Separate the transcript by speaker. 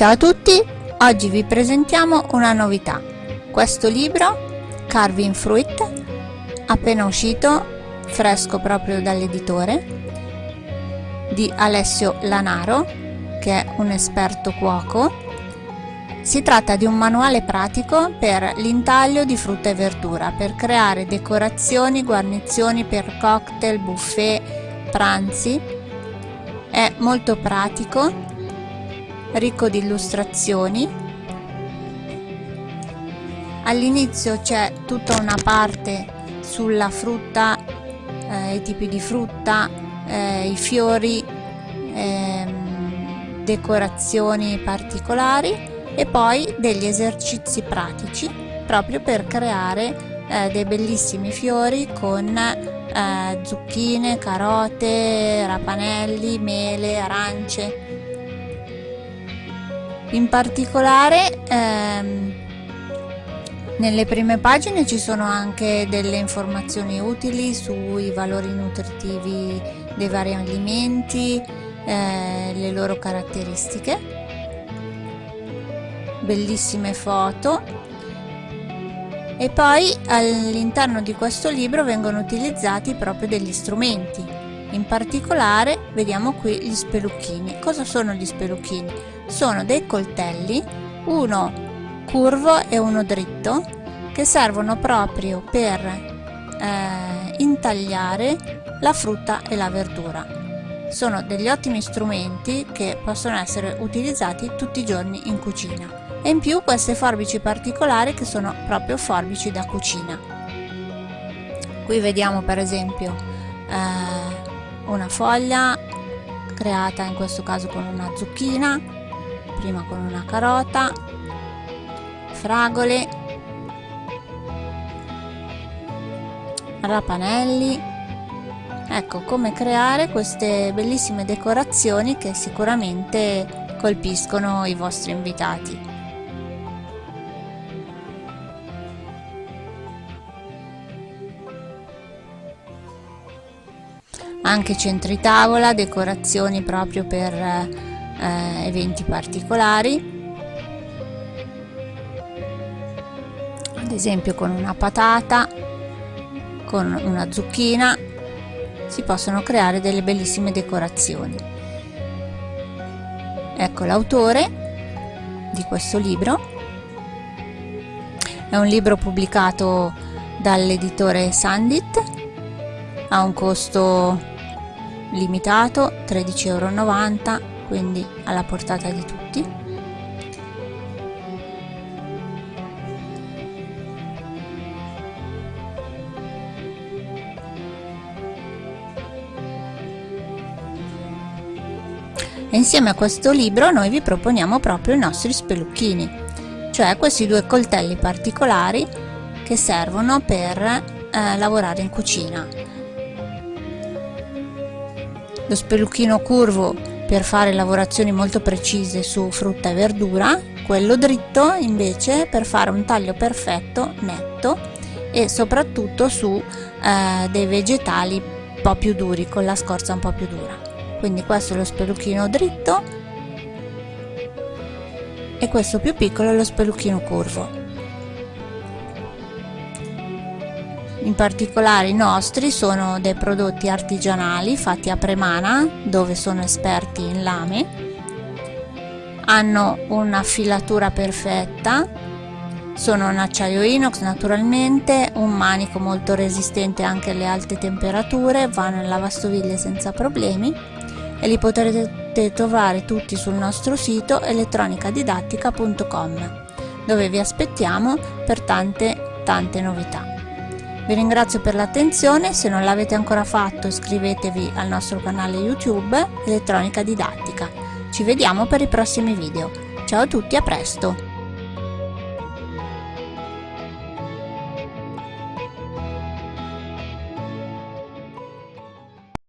Speaker 1: Ciao a tutti, oggi vi presentiamo una novità. Questo libro, Carving Fruit, appena uscito, fresco proprio dall'editore, di Alessio Lanaro, che è un esperto cuoco. Si tratta di un manuale pratico per l'intaglio di frutta e verdura, per creare decorazioni, guarnizioni per cocktail, buffet, pranzi. È molto pratico ricco di illustrazioni. All'inizio c'è tutta una parte sulla frutta eh, i tipi di frutta eh, i fiori ehm, decorazioni particolari e poi degli esercizi pratici proprio per creare eh, dei bellissimi fiori con eh, zucchine, carote, rapanelli, mele, arance in particolare ehm, nelle prime pagine ci sono anche delle informazioni utili sui valori nutritivi dei vari alimenti, eh, le loro caratteristiche, bellissime foto. E poi all'interno di questo libro vengono utilizzati proprio degli strumenti. In particolare vediamo qui gli spelucchini. Cosa sono gli spelucchini sono dei coltelli uno curvo e uno dritto che servono proprio per eh, intagliare la frutta e la verdura. Sono degli ottimi strumenti che possono essere utilizzati tutti i giorni in cucina. E in più queste forbici particolari che sono proprio forbici da cucina. Qui vediamo per esempio eh, una foglia creata in questo caso con una zucchina prima con una carota fragole rapanelli. Ecco come creare queste bellissime decorazioni che sicuramente colpiscono i vostri invitati. Anche centri tavola, decorazioni proprio per eh, eventi particolari. Ad esempio con una patata con una zucchina si possono creare delle bellissime decorazioni. Ecco l'autore di questo libro è un libro pubblicato dall'editore Sandit ha un costo limitato 13,90 euro quindi alla portata di tutti. E insieme a questo libro noi vi proponiamo proprio i nostri spelucchini cioè questi due coltelli particolari che servono per eh, lavorare in cucina. Lo spelucchino curvo per fare lavorazioni molto precise su frutta e verdura, quello dritto invece per fare un taglio perfetto, netto e soprattutto su eh, dei vegetali un po' più duri, con la scorza un po' più dura. Quindi questo è lo spelucchino dritto e questo più piccolo è lo spelucchino curvo. In particolare i nostri sono dei prodotti artigianali fatti a Premana dove sono esperti in lame. Hanno una filatura perfetta sono in acciaio inox naturalmente un manico molto resistente anche alle alte temperature vanno in lavastoviglie senza problemi e li potrete trovare tutti sul nostro sito elettronicadidattica.com dove vi aspettiamo per tante tante novità vi ringrazio per l'attenzione, se non l'avete ancora fatto iscrivetevi al nostro canale YouTube Elettronica Didattica. Ci vediamo per i prossimi video. Ciao a tutti, a presto!